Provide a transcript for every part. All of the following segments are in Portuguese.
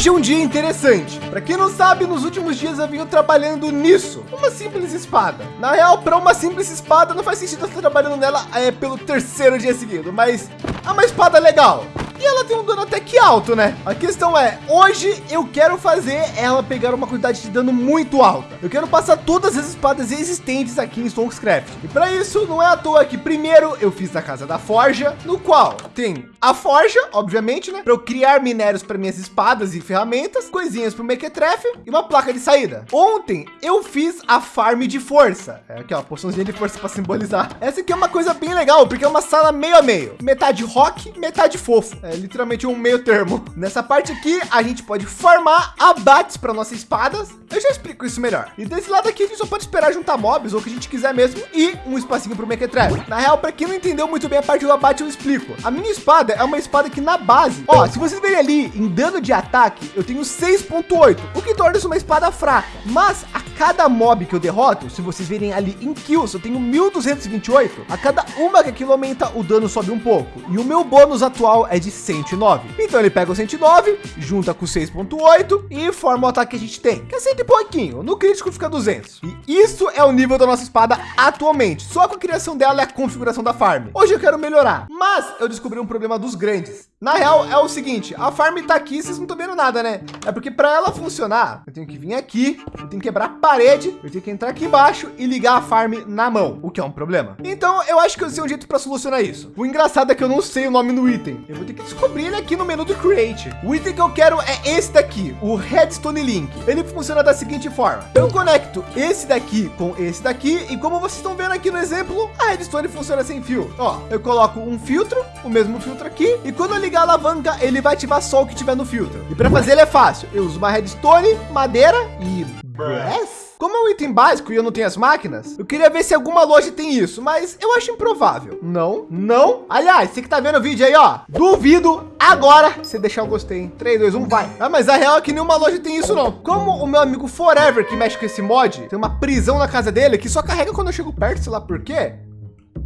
Hoje é um dia interessante. Para quem não sabe, nos últimos dias eu venho trabalhando nisso. Uma simples espada. Na real, para uma simples espada, não faz sentido estar trabalhando nela é, pelo terceiro dia seguido, mas é uma espada legal. E ela tem um dano até que alto, né? A questão é, hoje eu quero fazer ela pegar uma quantidade de dano muito alta. Eu quero passar todas as espadas existentes aqui em Stonkscraft. E para isso, não é à toa que primeiro eu fiz a casa da forja, no qual tem a forja, obviamente, né? Para eu criar minérios para minhas espadas e ferramentas, coisinhas para o Mequetrefe e uma placa de saída. Ontem eu fiz a farm de força. É aqui, ó, poçãozinha de força para simbolizar. Essa aqui é uma coisa bem legal, porque é uma sala meio a meio. Metade rock, metade fofo. É literalmente um meio termo. Nessa parte aqui, a gente pode formar abates para nossas espadas. Eu já explico isso melhor. E desse lado aqui, a gente só pode esperar juntar mobs ou o que a gente quiser mesmo e um espacinho para o Mequetrefe. Na real, para quem não entendeu muito bem a parte do abate, eu explico. A minha espada é uma espada que na base, ó, se vocês verem ali em dano de ataque, eu tenho 6.8, o que torna isso uma espada fraca. Mas a cada mob que eu derroto, se vocês verem ali em kills, eu tenho 1228. A cada uma que aquilo aumenta, o dano sobe um pouco. E o meu bônus atual é de 109. Então ele pega o 109, junta com 6.8 e forma o ataque que a gente tem, que é 100 e pouquinho. No crítico fica 200. E isso é o nível da nossa espada atualmente. Só com a criação dela e a configuração da farm. Hoje eu quero melhorar, mas eu descobri um problema dos grandes. Na real é o seguinte, a farm tá aqui, vocês não estão vendo nada, né? É porque para ela funcionar, eu tenho que vir aqui, eu tenho que quebrar a parede, eu tenho que entrar aqui embaixo e ligar a farm na mão, o que é um problema. Então eu acho que eu sei um jeito para solucionar isso. O engraçado é que eu não sei o nome do item. Eu vou ter que descobrir ele aqui no menu do Create. O item que eu quero é esse daqui, o Redstone Link. Ele funciona da seguinte forma. Eu conecto esse daqui com esse daqui e como vocês estão vendo aqui no exemplo, a Redstone funciona sem fio. Ó, eu coloco um filtro, o mesmo filtro aqui e quando eu ligar a alavanca, ele vai ativar só o que tiver no filtro. E para fazer ele é fácil. Eu uso uma redstone, madeira e brass. Como é um item básico e eu não tenho as máquinas, eu queria ver se alguma loja tem isso, mas eu acho improvável. Não, não. Aliás, você que tá vendo o vídeo aí, ó, duvido agora você deixar o gostei. 3, 2, 1, vai. Ah, mas a real é que nenhuma loja tem isso não. Como o meu amigo Forever, que mexe com esse mod, tem uma prisão na casa dele que só carrega quando eu chego perto, sei lá por quê.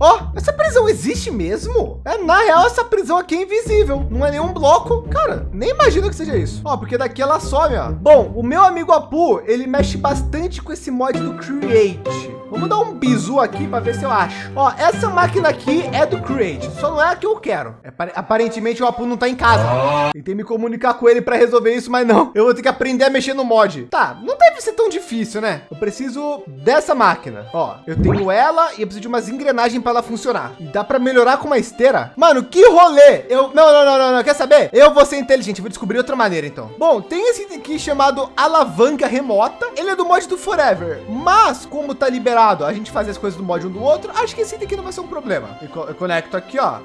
Ó, oh, essa prisão existe mesmo? É, na real, essa prisão aqui é invisível. Não é nenhum bloco. Cara, nem imagino que seja isso. Ó, oh, porque daqui ela some, ó. Bom, o meu amigo Apu, ele mexe bastante com esse mod do Create. Vamos dar um bizu aqui para ver se eu acho. Ó, essa máquina aqui é do Create, só não é a que eu quero. É, aparentemente o Apu não tá em casa. Tentei me comunicar com ele para resolver isso, mas não. Eu vou ter que aprender a mexer no mod. Tá, não deve ser tão difícil, né? Eu preciso dessa máquina. Ó, eu tenho ela e eu preciso de umas engrenagens para ela funcionar. E dá para melhorar com uma esteira? Mano, que rolê! Eu não, não, não, não, não, quer saber? Eu vou ser inteligente, vou descobrir outra maneira então. Bom, tem esse aqui chamado alavanca remota. Ele é do mod do Forever, mas como tá liberado a gente fazer as coisas do mod um do outro, acho que esse aqui não vai ser um problema. Eu, eu conecto aqui, ó.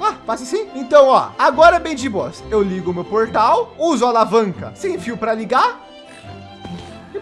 Ah, passa assim? Então, ó, agora é bem de boas. Eu ligo o meu portal, uso a alavanca sem fio para ligar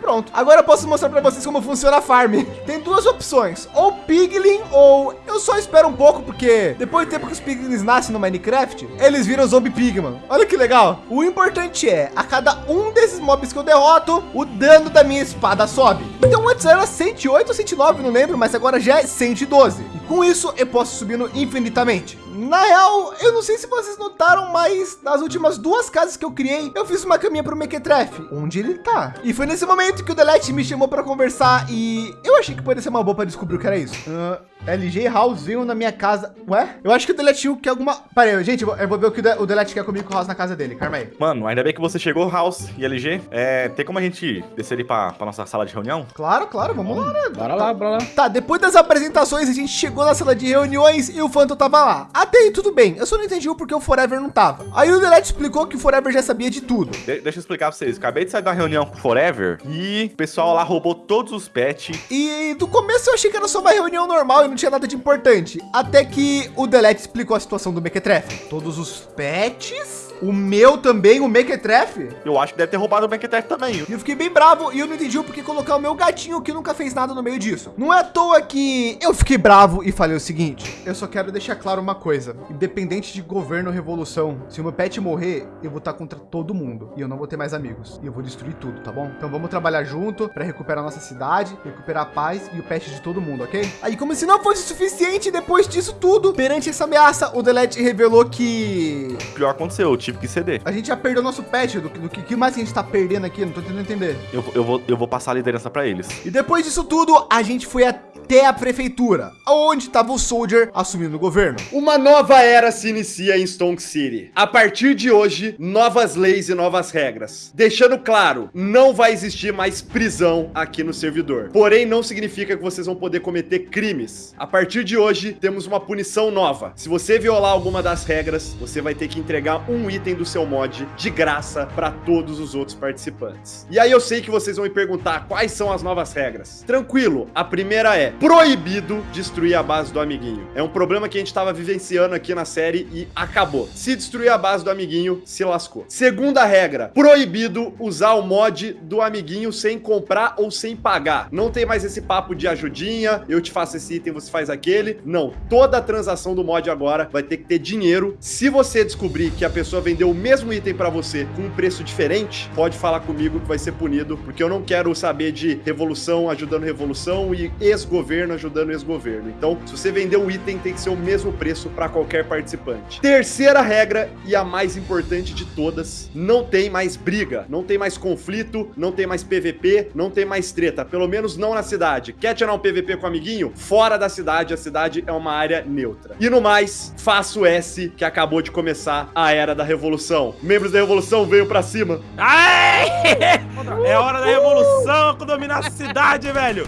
pronto. Agora eu posso mostrar para vocês como funciona a farm. Tem duas opções, ou piglin ou eu só espero um pouco, porque depois do tempo que os piglins nascem no Minecraft, eles viram zombie pigman. Olha que legal. O importante é, a cada um desses mobs que eu derroto, o dano da minha espada sobe. Então antes era 108 ou 109, não lembro, mas agora já é 112. E com isso eu posso subindo infinitamente. Na real, eu não sei se vocês notaram, mas nas últimas duas casas que eu criei, eu fiz uma caminha para o Mequetrefe, onde ele tá. E foi nesse momento que o Delete me chamou para conversar e eu achei que poderia ser uma boa para descobrir o que era isso. Uh, LG House veio na minha casa. Ué? Eu acho que o Delete quer alguma... Peraí, gente, eu vou ver o que o Delete quer comigo com o House na casa dele. Calma aí. Mano, ainda bem que você chegou, House e LG. É, tem como a gente descer ali para nossa sala de reunião? Claro, claro, vamos lá, né? Bora lá, bora lá. Tá, depois das apresentações, a gente chegou na sala de reuniões e o Phantom tava lá. Até aí tudo bem, eu só não entendi o porquê o Forever não tava. Aí o Delete explicou que o Forever já sabia de tudo. De deixa eu explicar pra vocês. Acabei de sair da reunião com o Forever e o pessoal lá roubou todos os pets. E do começo eu achei que era só uma reunião normal e não tinha nada de importante. Até que o Delete explicou a situação do Mequetrefe. Todos os pets o meu também, o Mequetrefe? Eu acho que deve ter roubado o Mequetrefe também. E eu fiquei bem bravo e eu não entendi o porquê colocar o meu gatinho que nunca fez nada no meio disso. Não é à toa que eu fiquei bravo e falei o seguinte. Eu só quero deixar claro uma coisa. Independente de governo ou revolução, se o meu pet morrer, eu vou estar contra todo mundo. E eu não vou ter mais amigos. E eu vou destruir tudo, tá bom? Então vamos trabalhar junto para recuperar nossa cidade, recuperar a paz e o pet de todo mundo, ok? Aí como se não fosse suficiente, depois disso tudo, perante essa ameaça, o Delete revelou que... O pior aconteceu, o time tive que ceder. A gente já perdeu nosso pet, do, do que, que mais a gente tá perdendo aqui? Não tô tentando entender. Eu, eu, vou, eu vou passar a liderança para eles. E depois disso tudo, a gente foi até a prefeitura, onde estava o Soldier assumindo o governo. Uma nova era se inicia em Stonk City. A partir de hoje, novas leis e novas regras. Deixando claro, não vai existir mais prisão aqui no servidor. Porém, não significa que vocês vão poder cometer crimes. A partir de hoje, temos uma punição nova. Se você violar alguma das regras, você vai ter que entregar um item do seu mod de graça para todos os outros participantes. E aí eu sei que vocês vão me perguntar quais são as novas regras. Tranquilo, a primeira é proibido destruir a base do amiguinho. É um problema que a gente estava vivenciando aqui na série e acabou. Se destruir a base do amiguinho, se lascou. Segunda regra, proibido usar o mod do amiguinho sem comprar ou sem pagar. Não tem mais esse papo de ajudinha, eu te faço esse item, você faz aquele. Não, toda transação do mod agora vai ter que ter dinheiro. Se você descobrir que a pessoa vendeu o mesmo item para você com um preço diferente, pode falar comigo que vai ser punido, porque eu não quero saber de revolução ajudando revolução e ex-governo ajudando ex-governo. Então, se você vender o item, tem que ser o mesmo preço para qualquer participante. Terceira regra e a mais importante de todas, não tem mais briga, não tem mais conflito, não tem mais PVP, não tem mais treta, pelo menos não na cidade. Quer tirar um PVP com o amiguinho? Fora da cidade, a cidade é uma área neutra. E no mais, faça o S que acabou de começar a era da revolução. Membros da revolução, veio para cima. Aê! É hora da revolução dominar a cidade, velho.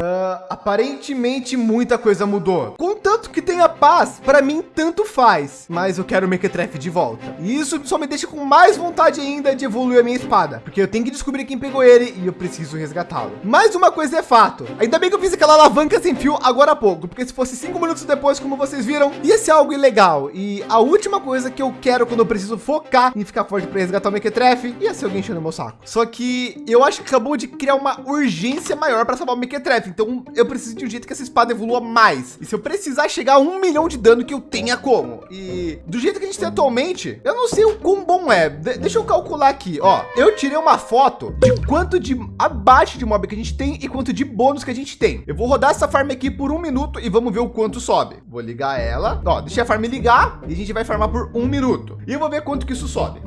Uh, aparentemente muita coisa mudou. Contanto que tenha paz, para mim tanto faz. Mas eu quero o Mequetrefe de volta. E isso só me deixa com mais vontade ainda de evoluir a minha espada. Porque eu tenho que descobrir quem pegou ele e eu preciso resgatá-lo. Mais uma coisa é fato. Ainda bem que eu fiz aquela alavanca sem fio agora há pouco. Porque se fosse cinco minutos depois, como vocês viram, ia ser algo ilegal. E a última coisa que eu quero quando eu preciso focar em ficar forte para resgatar o Mequetrefe ia ser alguém enchendo meu saco. Só que eu acho que acabou de criar uma urgência maior para salvar o Mequetrefe então eu preciso de um jeito que essa espada evolua mais. E se eu precisar chegar a um milhão de dano que eu tenha como. E do jeito que a gente tem atualmente, eu não sei o quão bom é. De deixa eu calcular aqui, ó. Eu tirei uma foto de quanto de abaixo de mob que a gente tem e quanto de bônus que a gente tem. Eu vou rodar essa farm aqui por um minuto e vamos ver o quanto sobe. Vou ligar ela. Ó, deixa a farm ligar e a gente vai farmar por um minuto. E eu vou ver quanto que isso sobe.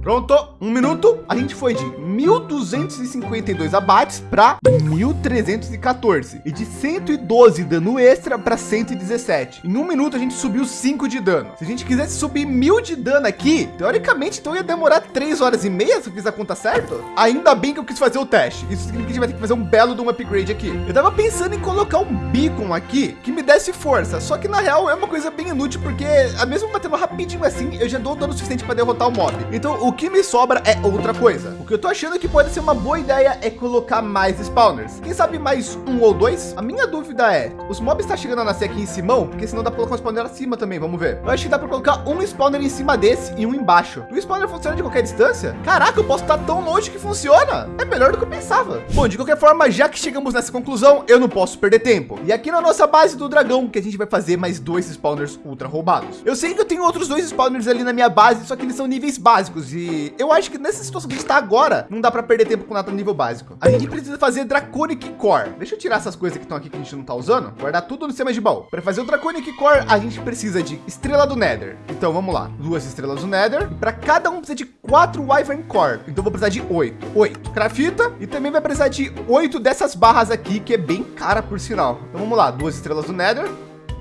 Pronto, um minuto. A gente foi de 1.252 abates para 1.314 e de 112 dano extra para 117. Em um minuto a gente subiu 5 de dano. Se a gente quisesse subir mil de dano aqui, teoricamente então ia demorar 3 horas e meia se eu fiz a conta certo. Ainda bem que eu quis fazer o teste. Isso significa que a gente vai ter que fazer um belo de um upgrade aqui. Eu tava pensando em colocar um beacon aqui que me desse força, só que na real é uma coisa bem inútil porque a mesmo batendo rapidinho assim, eu já dou dano suficiente para derrotar o mob. Então o que me sobra é outra coisa. O que eu tô achando que pode ser uma boa ideia é colocar mais spawners. Quem sabe mais um ou dois? A minha dúvida é, os mobs está chegando a nascer aqui em cima, porque senão dá para colocar um spawner acima também, vamos ver. Eu acho que dá para colocar um spawner em cima desse e um embaixo. O spawner funciona de qualquer distância? Caraca, eu posso estar tão longe que funciona. É melhor do que eu pensava. Bom, de qualquer forma, já que chegamos nessa conclusão, eu não posso perder tempo. E aqui na nossa base do dragão, que a gente vai fazer mais dois spawners ultra roubados. Eu sei que eu tenho outros dois spawners ali na minha base, só que eles são níveis básicos e eu acho que nessa situação que a gente está agora, não dá para perder tempo com nada no nível básico. A gente precisa fazer Draconic Core. Deixa eu tirar essas coisas que estão aqui que a gente não está usando, guardar tudo no sistema de baú. Para fazer o Draconic Core, a gente precisa de estrela do Nether. Então vamos lá, duas estrelas do Nether. Para cada um precisa de quatro Wyvern Core. Então vou precisar de oito, oito Crafita e também vai precisar de oito dessas barras aqui, que é bem cara por sinal. Então vamos lá, duas estrelas do Nether,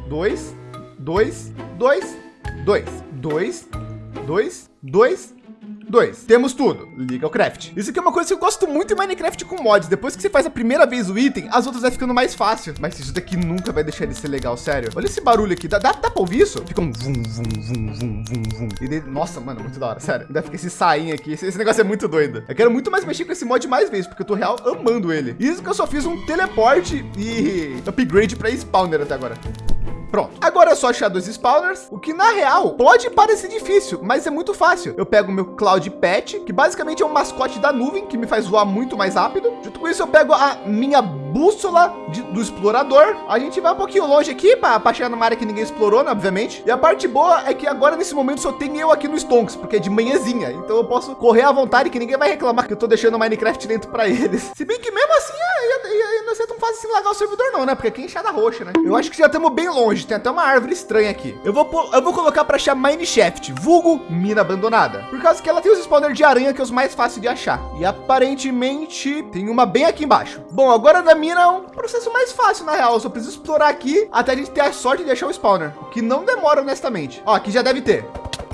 dois, dois, dois, dois, dois, dois, dois, Dois, temos tudo. Liga o craft. Isso aqui é uma coisa que eu gosto muito em Minecraft com mods. Depois que você faz a primeira vez o item, as outras vai ficando mais fácil. Mas isso daqui nunca vai deixar de ser legal, sério. Olha esse barulho aqui. Dá, dá, dá pra ouvir isso? Fica um vum, vum, vum, vum, vum, vum. E daí, nossa, mano, muito da hora, sério. Ainda fica esse sainho aqui. Esse, esse, negócio é muito doido. Eu quero muito mais mexer com esse mod mais vezes, porque eu tô real amando ele. Isso que eu só fiz um teleporte e upgrade para spawner até agora. Pronto. Agora é só achar dois spawners, o que na real pode parecer difícil, mas é muito fácil. Eu pego o meu Cloud Pet, que basicamente é um mascote da nuvem, que me faz voar muito mais rápido. Junto com isso, eu pego a minha bússola de, do explorador. A gente vai um pouquinho longe aqui para chegar numa área que ninguém explorou, né, obviamente. E a parte boa é que agora nesse momento só tem eu aqui no Stonks, porque é de manhãzinha. Então eu posso correr à vontade que ninguém vai reclamar que eu tô deixando o Minecraft dentro para eles. Se bem que mesmo assim, é, ia, ia, ia, não ser tão fácil assim largar o servidor não, né? Porque aqui é enxada roxa, né? Eu acho que já estamos bem longe. Tem até uma árvore estranha aqui. Eu vou, eu vou colocar para achar Mineshaft, vulgo mina abandonada. Por causa que ela tem os spawners de aranha que é os mais fáceis de achar. E aparentemente tem uma bem aqui embaixo. Bom, agora da mina é um processo mais fácil, na real. Eu só preciso explorar aqui até a gente ter a sorte de achar o spawner. O que não demora, honestamente. Ó, aqui já deve ter.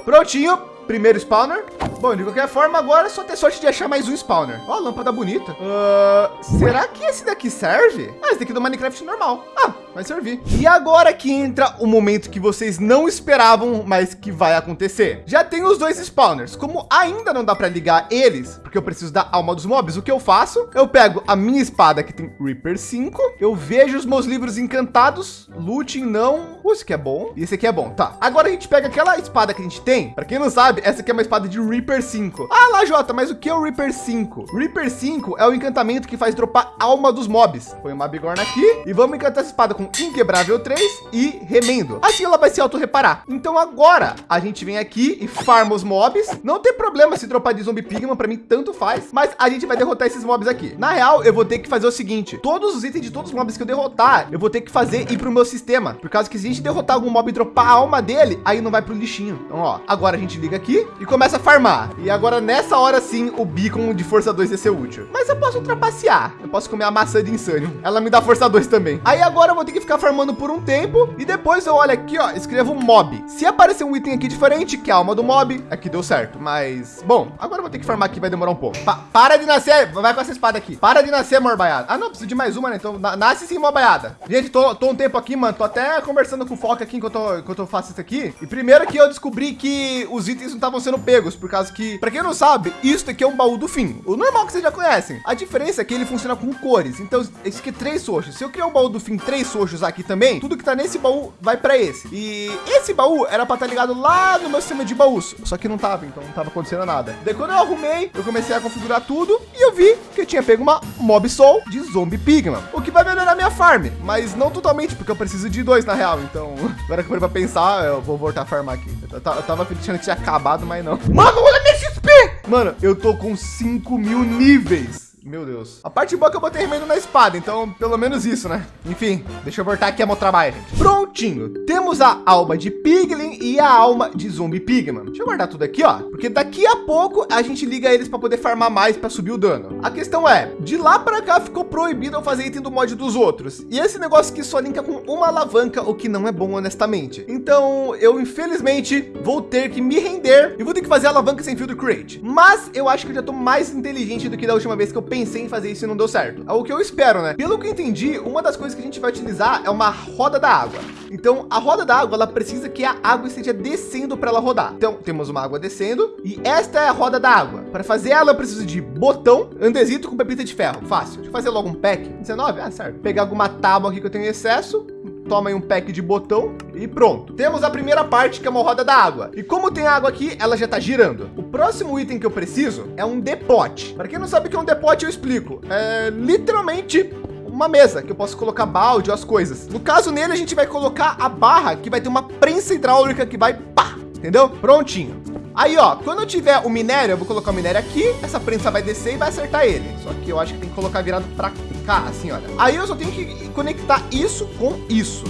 Prontinho. Primeiro spawner. Bom, de qualquer forma, agora é só ter sorte de achar mais um spawner. Ó, lâmpada bonita. Uh, será que esse daqui serve? Ah, esse daqui é do Minecraft normal. Ah, vai servir. E agora que entra o momento que vocês não esperavam, mas que vai acontecer. Já tem os dois spawners. Como ainda não dá para ligar eles, porque eu preciso da alma dos mobs, o que eu faço? Eu pego a minha espada que tem Reaper 5, eu vejo os meus livros encantados, looting não. Uh, esse aqui é bom. E esse aqui é bom. Tá. Agora a gente pega aquela espada que a gente tem. Para quem não sabe, essa aqui é uma espada de Reaper 5. Ah lá, Jota, mas o que é o Reaper 5? Reaper 5 é o encantamento que faz dropar alma dos mobs. Põe uma bigorna aqui e vamos encantar essa espada com Inquebrável 3 e Remendo. Assim ela vai se auto-reparar. Então agora a gente vem aqui e farma os mobs. Não tem problema se dropar de Zombie Pigman, para mim tanto faz. Mas a gente vai derrotar esses mobs aqui. Na real, eu vou ter que fazer o seguinte. Todos os itens de todos os mobs que eu derrotar, eu vou ter que fazer ir para o meu sistema. Por causa que se a gente derrotar algum mob e dropar a alma dele, aí não vai para o lixinho. Então, ó, agora a gente liga aqui e começa a farmar. E agora nessa hora sim, o beacon de força 2 ia ser útil. Mas eu posso ultrapassear. Eu posso comer a maçã de insânio. Ela me dá força 2 também. Aí agora eu vou ter que ficar farmando por um tempo e depois eu olho aqui, ó, escrevo mob. Se aparecer um item aqui diferente, que é a alma do mob, aqui deu certo. Mas, bom, agora eu vou ter que farmar aqui, vai demorar um pouco. Pa para de nascer, vai com essa espada aqui. Para de nascer, morbaiada. Ah, não, preciso de mais uma, né? Então, na nasce sim, morbaiada. Gente, tô, tô um tempo aqui, mano. Tô até conversando com o Foca aqui enquanto eu, enquanto eu faço isso aqui. E primeiro que eu descobri que os itens não estavam sendo pegos, por causa que, para quem não sabe, isso aqui é um baú do fim. O normal que vocês já conhecem. A diferença é que ele funciona com cores. Então, esse aqui é três soxos. Se eu criar um baú do fim, três soxos aqui também, tudo que tá nesse baú vai para esse. E esse baú era para estar tá ligado lá no meu sistema de baús. Só que não tava, então não tava acontecendo nada. Daí quando eu arrumei, eu comecei a configurar tudo e eu vi que eu tinha pego uma Mob Soul de Zombie Pigman. O que vai melhorar minha farm, mas não totalmente, porque eu preciso de dois na real. Então, agora que eu para pensar, eu vou voltar a farmar aqui. Eu, eu tava achando que tinha acabado, mas não. Mano, olha minha XP! Mano, eu tô com 5 mil níveis. Meu Deus. A parte boa é que eu botei remendo na espada, então pelo menos isso, né? Enfim, deixa eu voltar aqui a meu trabalho, gente. Prontinho. Temos a alma de Piglin e a alma de Zombie Pigman. Deixa eu guardar tudo aqui, ó. Porque daqui a pouco a gente liga eles para poder farmar mais para subir o dano. A questão é, de lá para cá ficou proibido eu fazer item do mod dos outros. E esse negócio que só linka com uma alavanca, o que não é bom, honestamente. Então, eu infelizmente vou ter que me render e vou ter que fazer alavanca sem fio do Create. Mas eu acho que eu já tô mais inteligente do que da última vez que eu pensei em fazer isso e não deu certo. É o que eu espero, né? Pelo que eu entendi, uma das coisas que a gente vai utilizar é uma roda da água. Então, a roda da água, ela precisa que a água esteja descendo para ela rodar. Então, temos uma água descendo e esta é a roda da água. Para fazer ela, eu preciso de botão, andesito com pepita de ferro. Fácil. Deixa eu fazer logo um pack. 19? Ah, certo. Pegar alguma tábua aqui que eu tenho em excesso, toma aí um pack de botão e pronto. Temos a primeira parte que é uma roda da água. E como tem água aqui, ela já está girando. O próximo item que eu preciso é um depote. Para quem não sabe o que é um depote, eu explico. É literalmente uma mesa que eu posso colocar balde ou as coisas. No caso nele, a gente vai colocar a barra que vai ter uma prensa hidráulica que vai pá, entendeu? Prontinho. Aí, ó, quando eu tiver o minério, eu vou colocar o minério aqui, essa prensa vai descer e vai acertar ele. Só que eu acho que tem que colocar virado para cá, assim, olha. Aí eu só tenho que conectar isso com isso.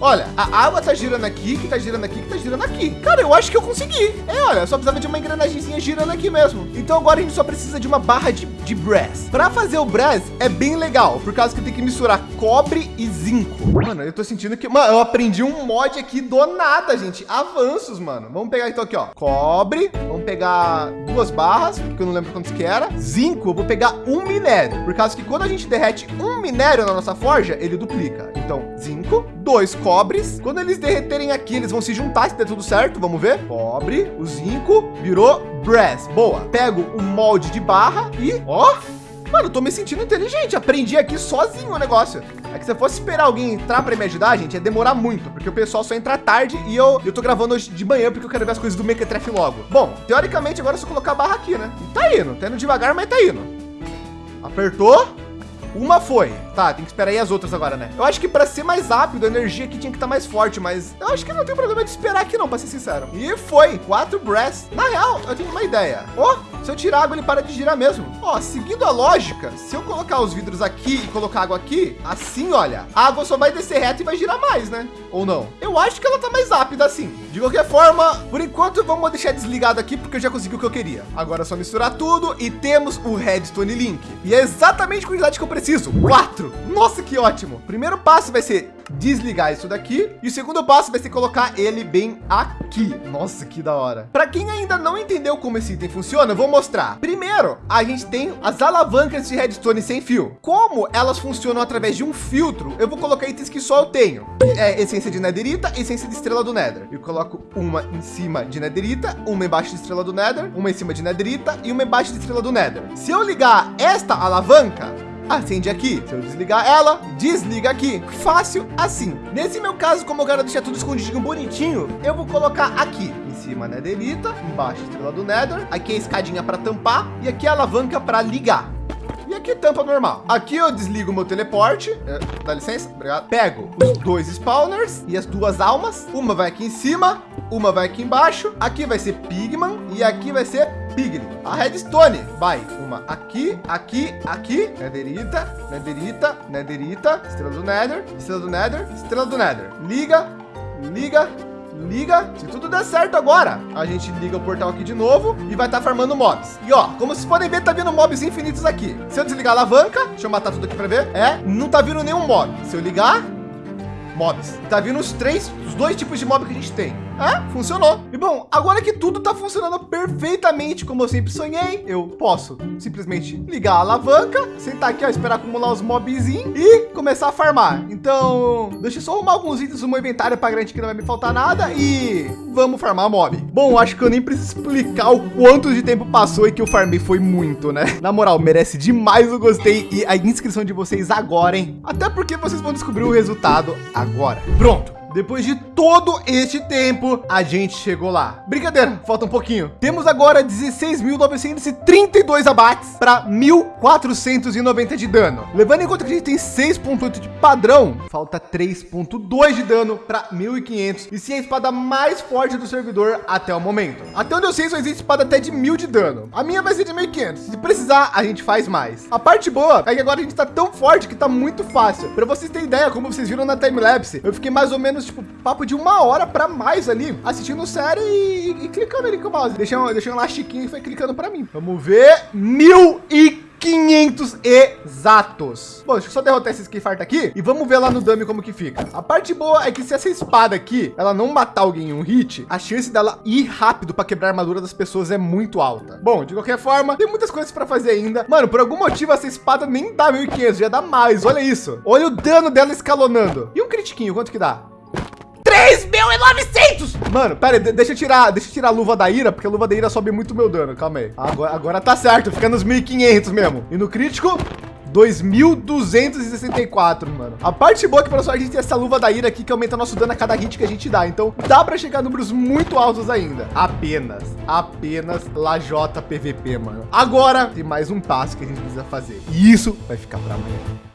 Olha, a água tá girando aqui, que tá girando aqui, que tá girando aqui. Cara, eu acho que eu consegui. É, olha, só precisava de uma engrenagemzinha girando aqui mesmo. Então agora a gente só precisa de uma barra de, de brass. Para fazer o brass é bem legal, por causa que tem que misturar cobre e zinco. Mano, eu tô sentindo que... Mano, eu aprendi um mod aqui do nada, gente. Avanços, mano. Vamos pegar então aqui, ó. Cobre. Vamos pegar duas barras, porque eu não lembro quantos que era. Zinco, eu vou pegar um minério. Por causa que quando a gente derrete um minério na nossa forja, ele duplica. Então, zinco, dois cobres. Quando eles derreterem aqui, eles vão se juntar, se der tudo certo. Vamos ver. Cobre, o zinco, virou brass. Boa. Pego o molde de barra e, ó... Mano, tô me sentindo inteligente. Aprendi aqui sozinho o negócio. É que se eu fosse esperar alguém entrar para me ajudar, gente, ia demorar muito, porque o pessoal só entra tarde e eu, eu tô gravando hoje de manhã porque eu quero ver as coisas do Mequetrefe logo. Bom, teoricamente agora é só colocar a barra aqui, né? E tá indo, tá indo devagar, mas tá indo. Apertou. Uma foi. Tá, tem que esperar aí as outras agora, né? Eu acho que para ser mais rápido, a energia aqui tinha que estar tá mais forte, mas eu acho que não tem problema de esperar aqui não, para ser sincero. E foi. Quatro breaths. Na real, eu tenho uma ideia. Ó, oh, se eu tirar água, ele para de girar mesmo. Ó, oh, seguindo a lógica, se eu colocar os vidros aqui e colocar água aqui, assim, olha, a água só vai descer reto e vai girar mais, né? Ou não? Eu acho que ela tá mais rápida assim. De qualquer forma, por enquanto, vamos deixar desligado aqui, porque eu já consegui o que eu queria. Agora é só misturar tudo e temos o Redstone Link. E é exatamente a quantidade que eu preciso. Quatro. Nossa, que ótimo. Primeiro passo vai ser desligar isso daqui. E o segundo passo vai ser colocar ele bem aqui. Nossa, que da hora. Para quem ainda não entendeu como esse item funciona, eu vou mostrar. Primeiro, a gente tem as alavancas de redstone sem fio. Como elas funcionam através de um filtro, eu vou colocar itens que só eu tenho. É essência de netherita, essência de estrela do nether. Eu coloco uma em cima de netherita, uma embaixo de estrela do nether, uma em cima de netherita e uma embaixo de estrela do nether. Se eu ligar esta alavanca, acende aqui. Se eu desligar ela, desliga aqui. Fácil assim. Nesse meu caso, como eu quero deixar tudo escondidinho bonitinho, eu vou colocar aqui em cima netherita, embaixo estrela do nether, aqui a escadinha para tampar e aqui a alavanca para ligar. E aqui tampa normal. Aqui eu desligo meu teleporte. É, dá licença, obrigado. Pego os dois spawners e as duas almas. Uma vai aqui em cima, uma vai aqui embaixo. Aqui vai ser Pigman e aqui vai ser Pigman. A redstone vai uma aqui, aqui, aqui. Netherita, netherita, netherita. Estrela do nether, estrela do nether, estrela do nether. Liga, liga, liga. Se tudo der certo agora, a gente liga o portal aqui de novo e vai estar tá farmando mobs. E ó, como vocês podem ver, tá vindo mobs infinitos aqui. Se eu desligar a alavanca, deixa eu matar tudo aqui para ver. É, não tá vindo nenhum mob. Se eu ligar, mobs. Tá vindo os três, os dois tipos de mob que a gente tem. É, funcionou. E bom, agora que tudo tá funcionando perfeitamente como eu sempre sonhei, eu posso simplesmente ligar a alavanca, sentar aqui, ó, esperar acumular os mobzinhos e começar a farmar. Então, deixa eu só arrumar alguns itens no meu inventário para garantir que não vai me faltar nada e vamos farmar mob. Bom, acho que eu nem preciso explicar o quanto de tempo passou e que eu farmei foi muito, né? Na moral, merece demais o gostei e a inscrição de vocês agora, hein? Até porque vocês vão descobrir o resultado agora. Pronto. Depois de todo este tempo, a gente chegou lá. Brincadeira, falta um pouquinho. Temos agora 16.932 abates para 1.490 de dano. Levando em conta que a gente tem 6.8 de padrão, falta 3.2 de dano para 1.500. E sim, a espada mais forte do servidor até o momento. Até onde eu sei, só existe espada até de 1.000 de dano. A minha vai ser de 1.500. Se precisar, a gente faz mais. A parte boa é que agora a gente está tão forte que está muito fácil. Para vocês terem ideia, como vocês viram na timelapse, eu fiquei mais ou menos menos, tipo, papo de uma hora para mais ali, assistindo série e, e, clicando ali com o mouse. Deixa um, deixa um e foi clicando para mim. Vamos ver. Mil e 500 exatos. Bom, deixa eu só derrotar esse Skifart aqui e vamos ver lá no dummy como que fica. A parte boa é que se essa espada aqui, ela não matar alguém em um hit, a chance dela ir rápido para quebrar a armadura das pessoas é muito alta. Bom, de qualquer forma, tem muitas coisas para fazer ainda. Mano, por algum motivo essa espada nem dá 1500, já dá mais. Olha isso. Olha o dano dela escalonando. E um critiquinho, quanto que dá? 3.900! Mano, pera aí, deixa eu tirar, deixa eu tirar a luva da ira, porque a luva da ira sobe muito meu dano. Calma aí. Agora, agora tá certo, fica nos 1.500 mesmo. E no crítico, 2.264, mano. A parte boa é que, pessoal, a gente tem essa luva da ira aqui que aumenta nosso dano a cada hit que a gente dá. Então, dá para chegar a números muito altos ainda. Apenas, apenas Lajota PVP, mano. Agora, tem mais um passo que a gente precisa fazer. E isso vai ficar para amanhã.